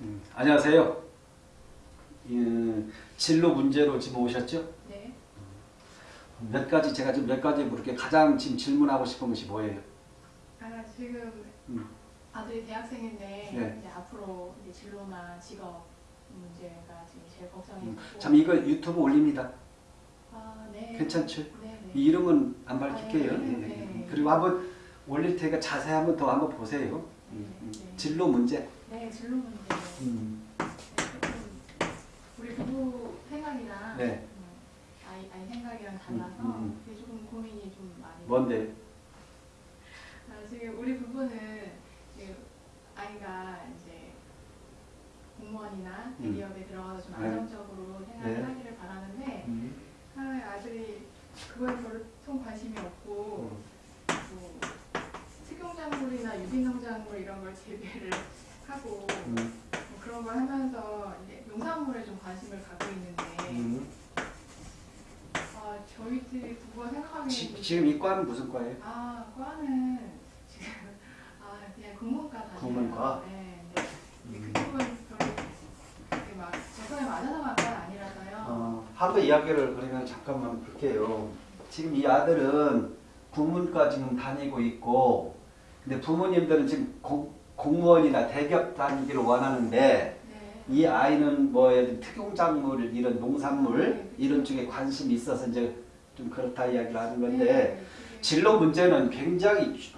음, 안녕하세요. 음, 진로 문제로 지금 오셨죠? 네. 몇 가지 제가 지금 몇 가지 물을게 가장 지금 질문하고 싶은 것이 뭐예요? 아 지금 음. 아들이 대학생인데 네. 이제 앞으로 이제 진로나 직업 문제가 지금 제일 걱정이 음, 되고. 참 이거 유튜브 올립니다. 아 네. 괜찮죠? 네. 네. 이 이름은 안 밝힐게요. 아, 네, 예, 네, 예. 네. 그리고 한번 올릴 테니까 자세히 한번 더 한번 보세요. 음, 음. 네. 진로 문제. 네 진로 문제. 음, 우리 부부 생각이랑 네. 음, 아이 아이 생각이랑 달라서 음, 음, 음. 그게 조금 고민이 좀 많이. 뭔데? 아, 지금 우리 부부는 지금 아이가 이제 공무원이나 음. 대기업에 들어가서 좀 네. 안정적으로 생활을 네. 하기를 바라는데 음, 아, 아들이 그거에 별로 좀 관심이 없고 음. 뭐 식용작물이나 유기농작물 이런 걸 재배를 하고 음, 뭐 그런 걸 하면서 이제 농산물에 좀 관심을 갖고 있는데 음. 아, 저희들이 부부가 생각하기에는 지, 지금 이 과는 무슨 과예요? 아, 과는 지금 아 그냥 국문과 다녀요. 국문과? 네. 네. 음. 그쪽은 별로 막 재성에 맞아서 간건 아니라서요. 어, 하루 이야기를 그러면 잠깐만 볼게요. 지금 이 아들은 국문과 지금 다니고 있고, 근데 부모님들은 지금 공, 공무원이나 대기업 다니기를 원하는데, 네. 이 아이는 뭐 특용작물, 이런 농산물, 네. 이런 쪽에 관심이 있어서 이제 좀 그렇다 이야기를 하는 건데, 네, 그게- 진로 문제는 굉장히, 주-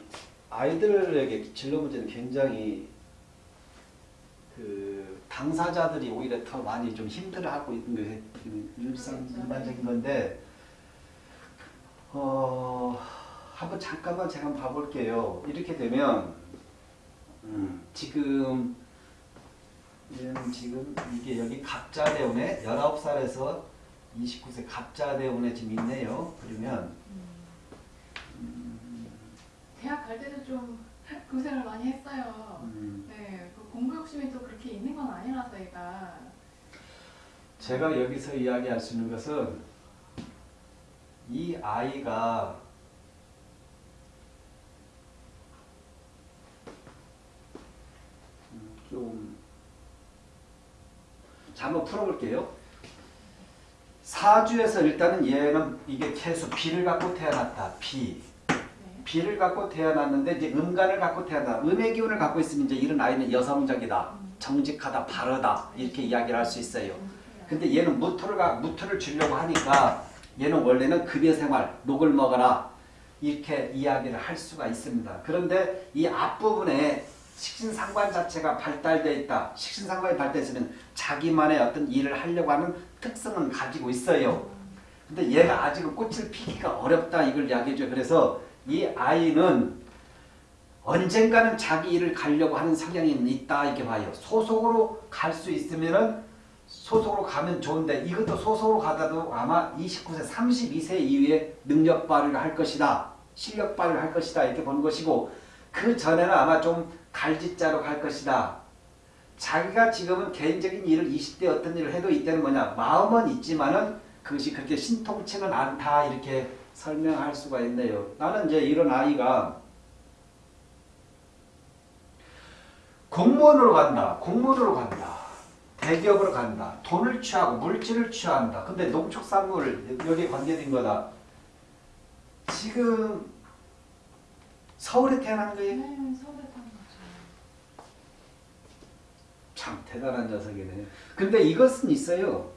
아이들에게 진로 문제는 굉장히 그 당사자들이 오히려 더 많이 좀 힘들어하고 있는 게 일상 그렇죠. 일반적인 건데 어 한번 잠깐만 제가 한번 봐볼게요. 이렇게 되면 음, 지금 지금 이게 여기 갑자대운에 19살에서 29세 갑자대운에 지금 있네요. 그러면 음. 대학 갈 때도 좀 고생을 많이 했어요. 음, 네, 그 공부 욕심이 또 그렇게 있는 건 아니라서 얘가 제가 여기서 이야기할 수 있는 것은 이 아이가 음, 좀 자, 한번 풀어볼게요. 사주에서 일단은 얘는 이게 계속 비를 갖고 태어났다. 비. 네. 비를 갖고 태어났는데 이제 음간을 갖고 태어나 음의 기운을 갖고 있으면 이제 이런 아이는 여성적이다. 음. 정직하다. 바르다. 이렇게 이야기를 할 수 있어요. 음. 근데 얘는 무토를 가- 무토를 주려고 하니까 얘는 원래는 급여 생활, 녹을 먹어라 이렇게 이야기를 할 수가 있습니다. 그런데 이 앞부분에 식신상관 자체가 발달되어 있다. 식신상관이 발달했으면 자기만의 어떤 일을 하려고 하는 특성은 가지고 있어요. 근데 얘가 아직은 꽃을 피기가 어렵다 이걸 이야기해줘요. 그래서 이 아이는 언젠가는 자기 일을 가려고 하는 성향이 있다 이렇게 봐요. 소속으로 갈 수 있으면은 소속으로 가면 좋은데 이것도 소속으로 가다도 아마 29세, 32세 이후에 능력 발휘를 할 것이다. 실력 발휘를 할 것이다. 이렇게 보는 것이고 그 전에는 아마 좀 갈짓자로 갈 것이다. 자기가 지금은 개인적인 일을 20대 어떤 일을 해도 이때는 뭐냐 마음은 있지만은 그것이 그렇게 신통치는 않다 이렇게 설명할 수가 있네요. 나는 이제 이런 아이가 공무원으로 간다. 공무원으로 간다. 대기업으로 간다. 돈을 취하고 물질을 취한다. 근데 농축산물 여기에 관계된 거다. 지금 서울에 태어난 거예요? 네, 서울에 거죠. 참 대단한 녀석이네. 근데 이것은 있어요.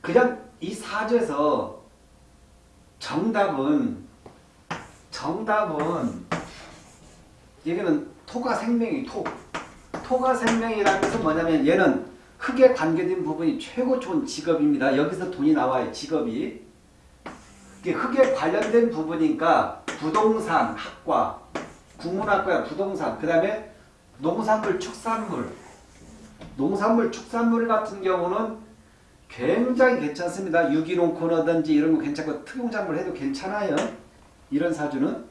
그냥 이 사주에서 정답은 정답은 여기는 토가 생명이 토. 토가 생명이라는 것은 뭐냐면 얘는 흙에 관계된 부분이 최고 좋은 직업입니다. 여기서 돈이 나와요. 직업이. 흙에 관련된 부분이니까 부동산 학과, 국문학과야 부동산. 그 다음에 농산물, 축산물. 농산물, 축산물 같은 경우는 굉장히 괜찮습니다. 유기농 코너든지 이런 거 괜찮고 특용작물 해도 괜찮아요. 이런 사주는.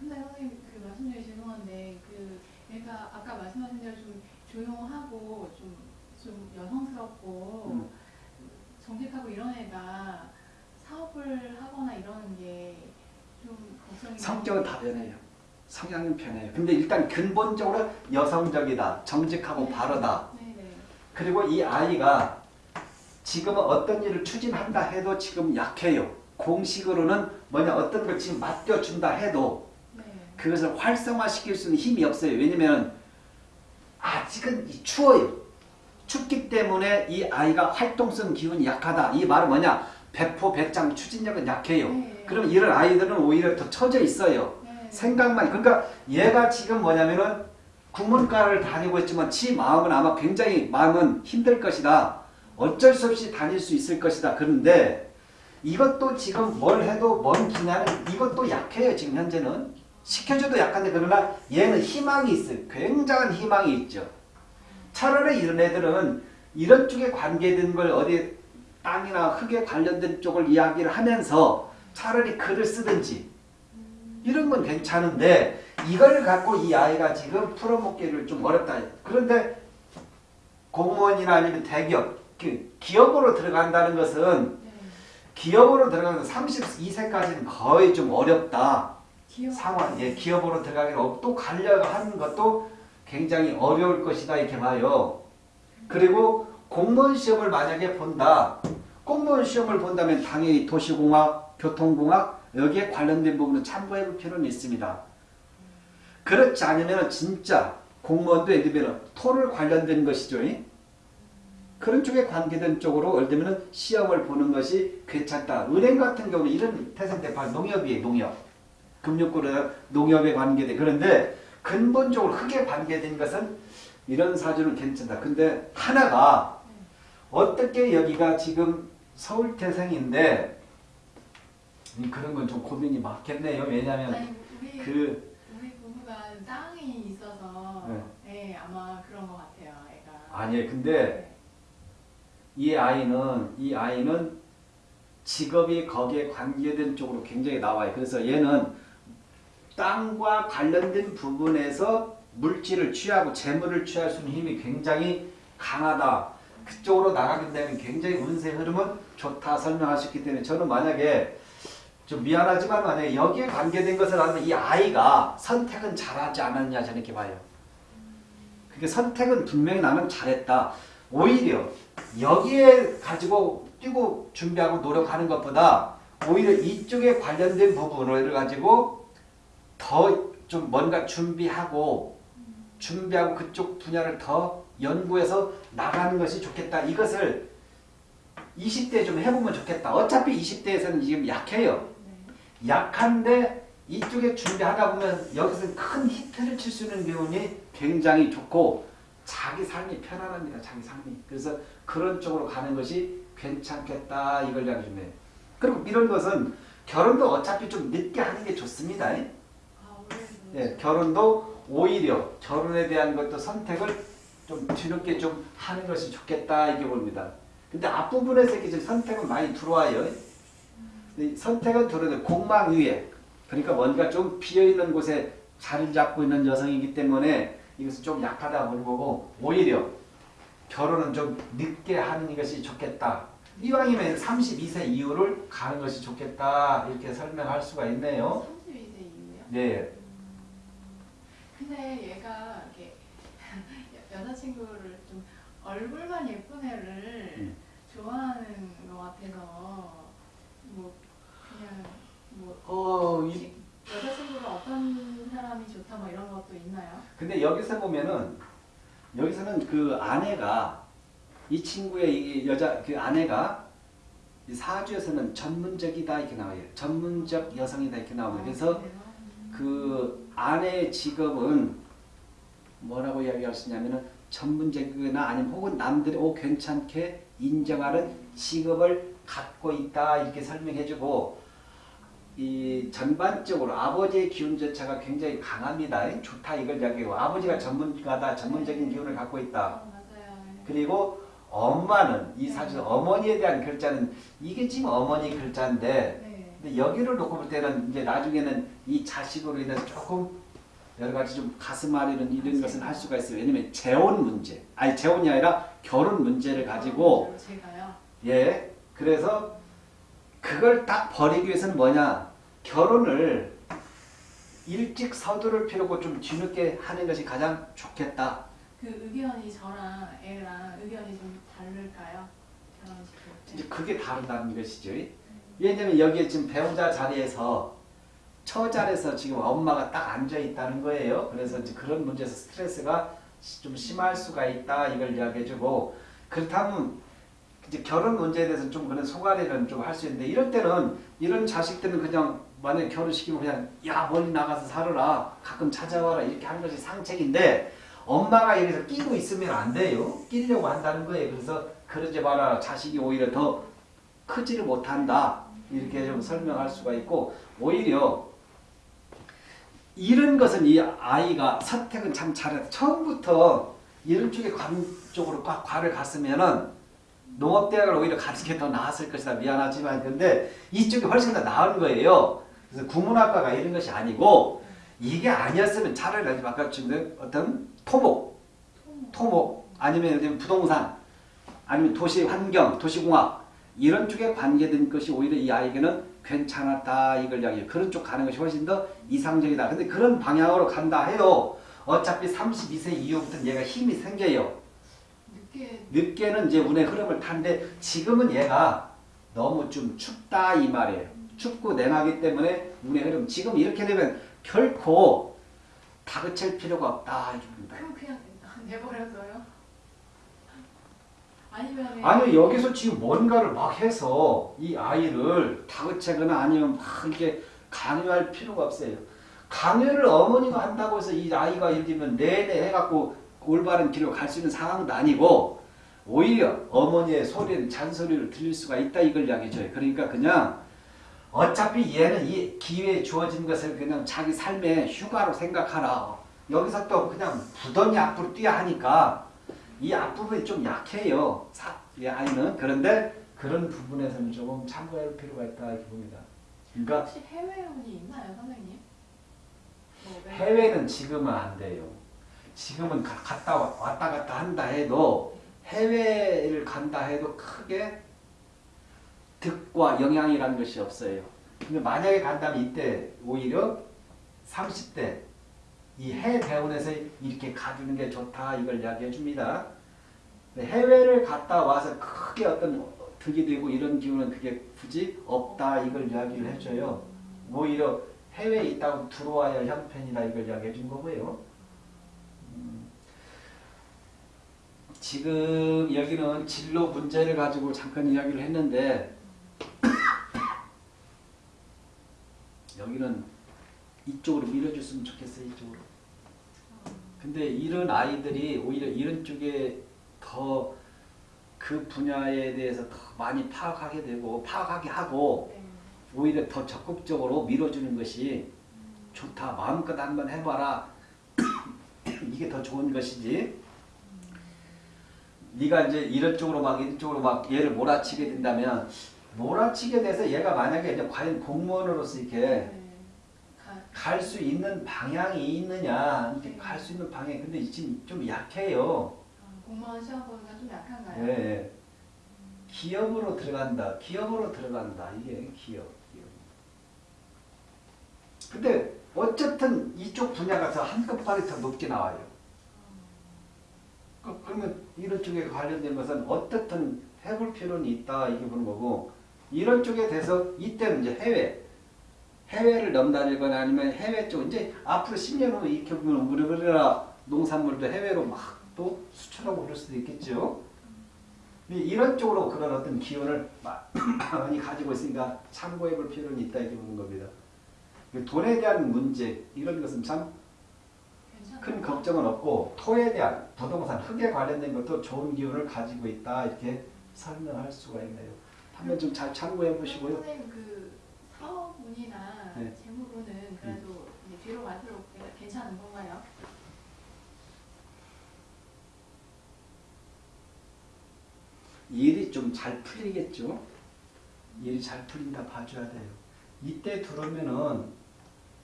근데 선생님 그 말씀 중에 죄송한데 그 얘가 아까 말씀하신 대로 좀 조용하고 좀, 좀 여성스럽고 음. 정직하고 이런 애가 사업을 하거나 이러는 게 좀 걱정이 성격은. 다 변해요. 성향은 변해요. 근데 일단 근본적으로 여성적이다. 정직하고 바르다. 그리고 이 아이가 지금은 어떤 일을 추진한다 해도 지금 약해요. 공식으로는 뭐냐 어떤 걸 지금 맡겨준다 해도 네. 그것을 활성화시킬 수는 힘이 없어요. 왜냐면 아직은 이 추워요. 춥기 때문에 이 아이가 활동성 기운이 약하다. 이 말은 뭐냐? 배포, 배짱, 추진력은 약해요. 네. 그럼 이런 아이들은 오히려 더 처져 있어요. 네. 생각만 그러니까 얘가 지금 뭐냐면은 국문과를 다니고 있지만 지 마음은 아마 굉장히 마음은 힘들 것이다. 어쩔 수 없이 다닐 수 있을 것이다. 그런데 이것도 지금 뭘 해도 먼 기냐는 이것도 약해요. 지금 현재는 시켜줘도 약한데 그러나 얘는 희망이 있어요. 굉장한 희망이 있죠. 차라리 이런 애들은 이런 쪽에 관계된 걸 어디 땅이나 흙에 관련된 쪽을 이야기를 하면서 차라리 글을 쓰든지 이런 건 괜찮은데 이걸 갖고 이 아이가 지금 풀어먹기를 좀 어렵다. 그런데 공무원이나 아니면 대기업, 그 기업으로 들어간다는 것은 네. 기업으로 들어가는 32세까지는 거의 좀 어렵다. 기억. 상황, 예, 기업으로 들어가기는 없- 또 가려고 하는 것도 굉장히 어려울 것이다 이렇게 봐요. 그리고 공무원 시험을 만약에 본다. 공무원 시험을 본다면 당연히 도시공학, 교통공학 여기에 관련된 부분은 참고해 볼 필요는 있습니다. 그렇지 않으면 진짜 공무원도 예를 들면 토를 관련된 것이죠. 이? 그런 쪽에 관계된 쪽으로 예를 들면 시험을 보는 것이 괜찮다. 은행 같은 경우는 이런 태생 대파 농협이에요. 농협. 금융권은 농협에 관계돼. 그런데 근본적으로 흙에 관계된 것은 이런 사주는 괜찮다. 근데 하나가 어떻게 여기가 지금 서울 태생인데 음, 그런 건 좀 고민이 많겠네요. 왜냐하면 우리 그 우리 부부가 땅이 있어서 네. 네. 아마 그런 것 같아요. 애가. 아니에요. 근데 네. 이 아이는 이 아이는 직업이 거기에 관계된 쪽으로 굉장히 나와요. 그래서 얘는 땅과 관련된 부분에서 물질을 취하고 재물을 취할 수 있는 힘이 굉장히 강하다. 그쪽으로 나가게 되면 굉장히 운세 흐름은 좋다 설명하셨기 때문에 저는 만약에 좀 미안하지만 만약에 여기에 관계된 것을 알면 이 아이가 선택은 잘하지 않았냐 저는 이렇게 봐요. 그게 선택은 분명히 나는 잘했다. 오히려 여기에 가지고 뛰고 준비하고 노력하는 것보다 오히려 이쪽에 관련된 부분을 가지고 더 좀 뭔가 준비하고 준비하고 그쪽 분야를 더 연구해서 나가는 것이 좋겠다. 이것을 20대에 좀 해보면 좋겠다. 어차피 20대에서는 지금 약해요. 네. 약한데 이쪽에 준비하다 보면 여기서 큰 히트를 칠 수 있는 기운이 굉장히 좋고 자기 삶이 편안합니다. 자기 삶이. 그래서 그런 쪽으로 가는 것이 괜찮겠다. 이걸 이야기해요. 그리고 이런 것은 결혼도 어차피 좀 늦게 하는 게 좋습니다. 아. 예, 결혼도 오히려 결혼에 대한 것도 선택을 좀 뒤늦게 좀 하는 것이 좋겠다 이게 봅니다. 근데 앞부분에서 이렇게 지금 선택은 많이 들어와요. 이 선택은 들어도 공망 위에 그러니까 뭔가 좀 비어 있는 곳에 자리를 잡고 있는 여성이기 때문에 이것은 좀 약하다 보는 거고 오히려 결혼은 좀 늦게 하는 것이 좋겠다. 이왕이면 32세 이후를 가는 것이 좋겠다 이렇게 설명할 수가 있네요. 32세 이후요? 네. 근데 얘가 이렇게 여- 여자친구를 좀 얼굴만 예쁜 애를 음. 좋아하는 것 같아서 뭐 그냥 뭐 어, 이, 지- 여자친구가 어떤 사람이 좋다 뭐 이런 것도 있나요? 근데 여기서 보면은 여기서는 그 아내가 이 친구의 이 여자 그 아내가 이 사주에서는 전문적이다 이렇게 나와요. 전문적 여성이다 이렇게 나와요. 그래서 그 아내의 직업은 뭐라고 이야기할 수 있냐면은 전문적이거나 아니면 혹은 남들이 오 괜찮게 인정하는 직업을 갖고 있다 이렇게 설명해주고 이 전반적으로 아버지의 기운 자체가 굉장히 강합니다. 좋다 이걸 이야기하고 아버지가 전문가다 전문적인 기운을 갖고 있다. 어, 맞아요. 그리고 엄마는 이 사실 어머니에 대한 글자는 이게 지금 어머니 글자인데 네. 근데 여기를 놓고 볼 때는 이제 나중에는 이 자식으로 인해서 조금 여러 가지 좀 가슴 아리는 이런 것은 할 수가 있어요. 왜냐면 재혼 문제, 아니 재혼이 아니라 결혼 문제를 가지고 어, 제가요. 예 그래서 그걸 딱 버리기 위해서는 뭐냐 결혼을 일찍 서두를 필요고 좀 뒤늦게 하는 것이 가장 좋겠다. 그 의견이 저랑 애랑 의견이 좀 다를까요? 이제 그게 다르다는 것이죠. 왜냐면 여기에 지금 배우자 자리에서 처자리에서 지금 엄마가 딱 앉아 있다는 거예요. 그래서 이제 그런 문제에서 스트레스가 시- 좀 심할 수가 있다 이걸 이야기해주고 그렇다면 이제 결혼 문제에 대해서 좀 그런 소가리는 좀 할 수 있는데 이럴 때는 이런 자식들은 그냥 만약에 결혼시키면 그냥 야 멀리 나가서 살아라 가끔 찾아와라 이렇게 하는 것이 상책인데 엄마가 여기서 끼고 있으면 안 돼요. 끼려고 한다는 거예요. 그래서 그러지 마라 자식이 오히려 더 크지를 못한다 이렇게 좀 설명할 수가 있고 오히려 이런 것은 이 아이가 선택은 참 잘해 처음부터 이런 쪽에 관 쪽으로 꽉 과를 갔으면은 농업대학을 오히려 가는 게 더 나았을 것이다 미안하지만 근데 이쪽이 훨씬 더 나은 거예요 그래서 국문학과가 이런 것이 아니고 이게 아니었으면 차라리 아까 지금 어떤 토목 토목 아니면 부동산 아니면 도시 환경 도시공학 이런 쪽에 관계된 것이 오히려 이 아이에게는 괜찮았다 이걸 이야기해요. 그런 쪽 가는 것이 훨씬 더 이상적이다. 근데 그런 방향으로 간다 해도 어차피 32세 이후부터는 얘가 힘이 생겨요. 늦게 늦게는 이제 운의 흐름을 타는데 지금은 얘가 너무 좀 춥다 이 말이에요. 춥고 냉하기 때문에 운의 흐름 지금 이렇게 되면 결코 다그칠 필요가 없다 이겁니다. 그럼 그냥 내버려둬요? 아니면 아니 여기서 지금 뭔가를 막 해서 이 아이를 다그치거나 아니면 막 이렇게 강요할 필요가 없어요. 강요를 어머니가 한다고 해서 이 아이가 예를 들면 내내 해갖고 올바른 길로 갈 수 있는 상황도 아니고 오히려 어머니의 소리는 잔소리를 들릴 수가 있다 이걸 이야기해줘요. 그러니까 그냥 어차피 얘는 이 기회에 주어진 것을 그냥 자기 삶의 휴가로 생각하라. 여기서 또 그냥 부던이 앞으로 뛰어야 하니까 이 앞부분이 좀 약해요. 사, 이 아이는. 그런데 그런 부분에서는 조금 참고할 필요가 있다 이렇게 봅니다. 그러니까 혹시 해외혼이 있나요, 선생님? 뭐 왜- 해외는 지금은 안 돼요. 지금은 가- 갔다 와- 왔다 갔다 한다 해도 해외를 간다 해도 크게 득과 영향이라는 것이 없어요. 근데 만약에 간다면 이때 오히려 30대 이 해외 대원에서 이렇게 가주는 게 좋다 이걸 이야기해 줍니다. 해외를 갔다 와서 크게 어떤 득이 되고 이런 기운은 그게 굳이 없다 이걸 이야기를 해줘요. 오히려 해외에 있다고 들어와야 할 형편이다 이걸 이야기해 준 거고요. 음, 지금 여기는 진로 문제를 가지고 잠깐 이야기를 했는데 여기는 이쪽으로 밀어줬으면 좋겠어요 이쪽으로. 근데 이런 아이들이 오히려 이런 쪽에 더 그 분야에 대해서 더 많이 파악하게 되고 파악하게 하고 네. 오히려 더 적극적으로 밀어주는 것이 좋다. 마음껏 한번 해봐라. 이게 더 좋은 것이지. 네가 이제 이런 쪽으로 막 이런 쪽으로 막 얘를 몰아치게 된다면 몰아치게 돼서 얘가 만약에 이제 과연 공무원으로서 이렇게 네. 가- 갈수 있는 방향이 있느냐 이렇게 갈 수 있는 방향 근데 지금 좀 약해요. 아, 공무원 시험 보기가 좀 약한가요? 네. 기업으로 들어간다. 기업으로 들어간다. 이게 기업. 기업. 근데 어쨌든 이쪽 분야가 더 한급발이 더 높게 나와요. 그- 그러면 이런 쪽에 관련된 것은 어떻든 해볼 필요는 있다 이게 보는 거고 이런 쪽에 대해서 이때는 이제 해외 해외를 넘나들거나 아니면 해외 쪽 이제 앞으로 10년 후 이렇게 보면 우리나라 농산물도 해외로 막 또 수출하고 그럴 수도 있겠죠. 이- 이런 쪽으로 그런 어떤 기운을 마- 많이 가지고 있으니까 참고해 볼 필요는 있다 이렇게 보는 겁니다. 그 돈에 대한 문제 이런 것은 참 큰. 걱정은 없고 토에 대한 부동산 흙에 관련된 것도 좋은 기운을 가지고 있다 이렇게 설명할 수가 있네요. 한번 좀 잘 참고해 보시고요. 선생님 그 사업운이나 네. 재물운은 그래도 이제 뒤로 갈수록 괜찮은 건가요? 일이 좀 잘 풀리겠죠. 일이 잘 풀린다 봐줘야 돼요. 이때 들어오면은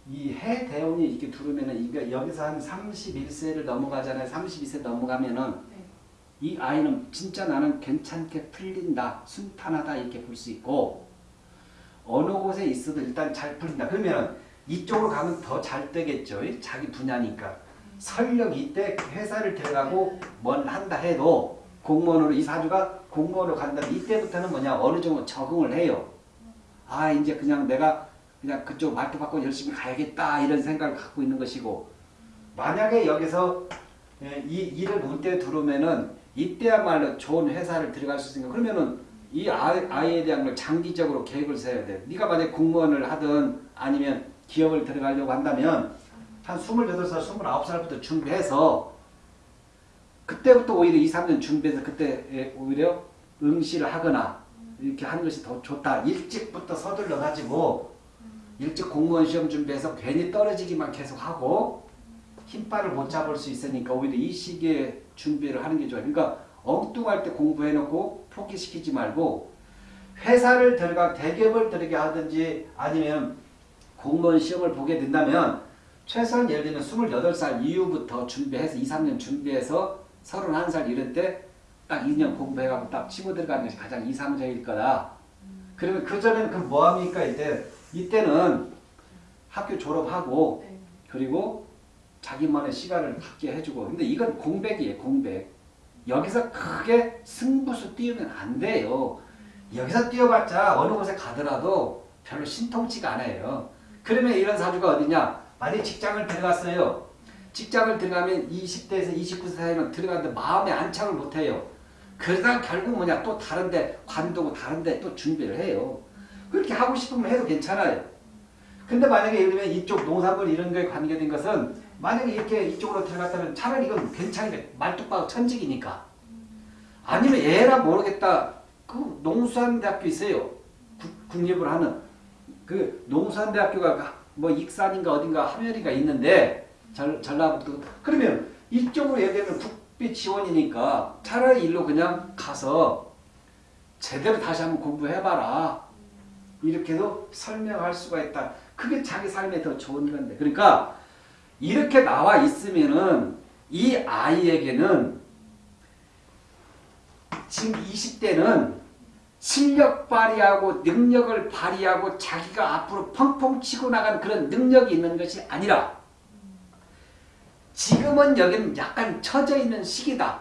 이 해 대운이 이렇게 들어오면은 이게 여기서 한 31세를 넘어가잖아요. 32세 넘어가면은 네. 이 아이는 진짜 나는 괜찮게 풀린다, 순탄하다 이렇게 볼 수 있고 어느 곳에 있어도 일단 잘 풀린다. 그러면 이쪽으로 가면 더 잘 되겠죠. 자기 분야니까. 설령 이때 회사를 들어가고 뭘 한다 해도 공무원으로 이 사주가 공무원으로 간다면 이때부터는 뭐냐 어느 정도 적응을 해요. 아 이제 그냥 내가 그냥 그쪽 말도 받고 열심히 가야겠다 이런 생각을 갖고 있는 것이고 만약에 여기서 예, 이 일을 운때 들어오면은 이때야말로 좋은 회사를 들어갈 수 있으니까 그러면은 이 아이, 아이 에 대한 걸 장기적으로 계획을 세워야 돼. 네가 만약 공무원을 하든 아니면 기업을 들어가려고 한다면 한 28살, 29살부터 준비해서 그때부터 오히려 2, 3년 준비해서 그때 예, 오히려 응시를 하거나 이렇게 하는 것이 더 좋다. 일찍부터 서둘러 가지고 일찍 공무원 시험 준비해서 괜히 떨어지기만 계속 하고 힘발을 못 잡을 수 있으니까 오히려 이 시기에 준비를 하는 게 좋아요. 그러니까 엉뚱할 때 공부해놓고 포기시키지 말고 회사를 들어가 대기업을 들어게 하든지 아니면 공무원 시험을 보게 된다면 최소한 예를 들면 28살 이후부터 준비해서 2, 3년 준비해서 31살 이럴 때 딱 2년 공부해가지고 딱 치고 들어가는 것이 가장 이상적일 거다. 그러면 그전에는 그럼 뭐합니까? 이때, 이때는 학교 졸업하고 네. 그리고 자기만의 시간을 갖게 해주고. 근데 이건 공백이에요 공백. 여기서 크게 승부수 띄우면 안 돼요. 여기서 뛰어봤자 어느 곳에 가더라도 별로 신통치가 않아요. 그러면 이런 사주가 어디냐? 만약 직장을 들어갔어요. 직장을 들어가면 20대에서 29세 사이는 들어가는데 마음에 안착을 못해요. 그러다 결국 뭐냐? 또 다른데 관두고 다른데 또 준비를 해요 그렇게 하고 싶으면 해도 괜찮아요. 근데 만약에 예를 들면 이쪽 농산물 이런 거에 관계된 것은 만약에 이렇게 이쪽으로 들어갔다면 차라리 이건 괜찮은데 말뚝박고 천직이니까. 아니면 얘라 모르겠다. 그 농수산대학교 있어요. 국- 국립을 하는. 그 농수산대학교가 뭐 익산인가 어딘가 하면이가 있는데 전, 전라북도. 그러면 이쪽으로 예를 들면 국비 지원이니까 차라리 일로 그냥 가서 제대로 다시 한번 공부해봐라 이렇게도 설명할 수가 있다. 그게 자기 삶에 더 좋은 건데. 그러니까 이렇게 나와 있으면은 이 아이에게는 지금 20대는 실력 발휘하고 능력을 발휘하고 자기가 앞으로 펑펑 치고 나간 그런 능력이 있는 것이 아니라 지금은 여기는 약간 처져 있는 시기다.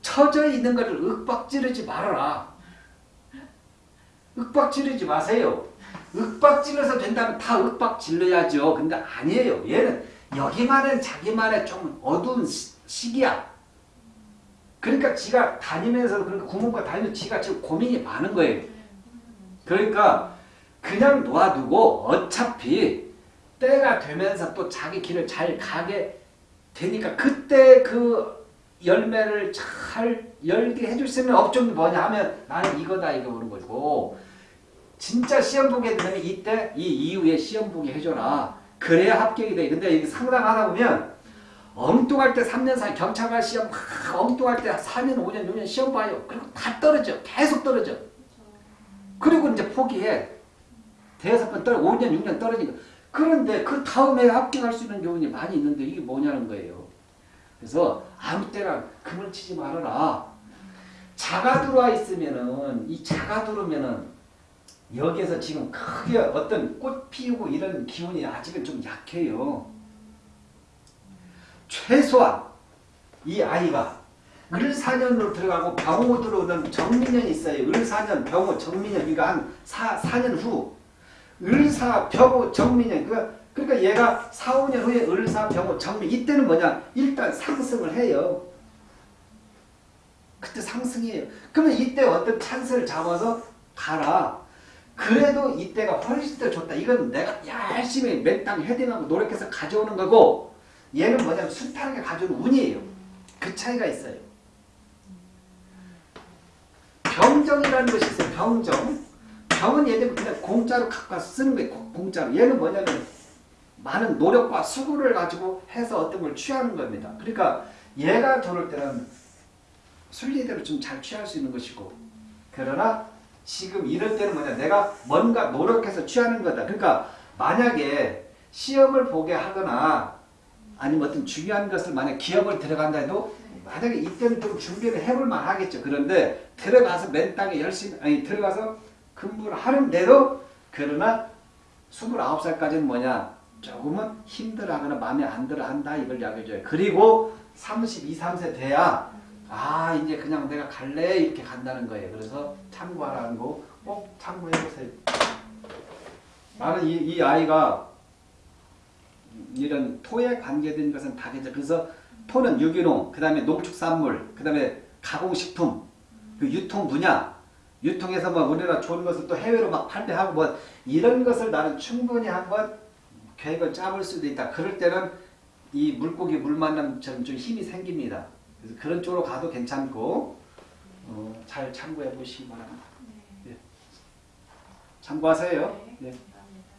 처져 있는 것을 윽박지르지 말아라. 윽박 지르지 마세요. 윽박 질러서 된다면 다 윽박 질러야죠. 근데 아니에요. 얘는 여기만은 자기만의 좀 어두운 시, 시기야. 그러니까 지가 다니면서 그러니까 구멍과 다니면서 지가 지금 고민이 많은 거예요. 그러니까 그냥 놓아두고 어차피 때가 되면서 또 자기 길을 잘 가게 되니까 그때 그 열매를 잘 열게 해줄 수 있는 업종이 뭐냐 하면 나는 이거다 이거 그런 거고. 진짜 시험 보게 되면 이때 이 이후에 시험 보게 해줘라. 그래야 합격이 돼. 근데 이게 상담하다 보면 엉뚱할 때 3년 4년 경찰관 시험 막 엉뚱할 때 4년 5년 6년 시험 봐요. 그리고 다 떨어져. 계속 떨어져. 그리고 이제 포기해. 대여섯 번 떨어 5년 6년 떨어지니까 그런데 그 다음에 합격할 수 있는 교훈이 많이 있는데 이게 뭐냐는 거예요 그래서 아무 때나 금을 치지 말아라. 자가 들어와 있으면은 이 자가 들어오면은 여기에서 지금 크게 어떤 꽃 피우고 이런 기운이 아직은 좀 약해요. 최소한 이 아이가 을사년으로 들어가고 병호 들어오는 정민년이 있어요. 을사년, 병호, 정민년 그러니까 한 4, 4년 후. 을사, 병호, 정민년 그러니까, 그러니까 얘가 4, 5년 후에 을사, 병호, 정민 이때는 뭐냐 일단 상승을 해요. 그때 상승이에요. 그러면 이때 어떤 찬스를 잡아서 가라. 그래도 이때가 훨씬 더 좋다. 이건 내가 열심히 맨땅 헤딩하고 노력해서 가져오는 거고 얘는 뭐냐면 순탄하게 가져오는 운이에요. 그 차이가 있어요. 병정이라는 것이 있어요. 병정. 병은 얘는 그냥 공짜로 갖고 와서 쓰는 거예요. 고- 공짜로. 얘는 뭐냐면 많은 노력과 수고를 가지고 해서 어떤 걸 취하는 겁니다. 그러니까 얘가 들어올 때는 순리대로 좀 잘 취할 수 있는 것이고 그러나 지금 이럴 때는 뭐냐 내가 뭔가 노력해서 취하는 거다. 그러니까 만약에 시험을 보게 하거나 아니면 어떤 중요한 것을 만약 기업을 들어간다 해도 만약에 이때는 좀 준비를 해볼 만 하겠죠. 그런데 들어가서 맨 땅에 열심히 아니 들어가서 근무를 하는데도 그러나 29살까지는 뭐냐 조금은 힘들어하거나 마음에 안 들어 한다 이걸 이야기해줘요. 그리고 32, 3세 돼야 아 이제 그냥 내가 갈래 이렇게 간다는 거예요. 그래서 참고하라는 거 꼭 참고해보세요. 나는 이, 이 아이가 이런 토에 관계된 것은 다 괜찮아. 그래서 토는 유기농, 그 다음에 농축산물, 그 다음에 가공식품, 그 유통 분야, 유통해서 뭐 우리나라 좋은 것을 또 해외로 막 판매하고 뭐 이런 것을 나는 충분히 한번 계획을 짜볼 수도 있다. 그럴 때는 이 물고기 물 만남처럼 좀 힘이 생깁니다. 그래서 그런 쪽으로 가도 괜찮고 어, 잘 참고해 보시기 바랍니다. 네. 참고하세요. 네. 예.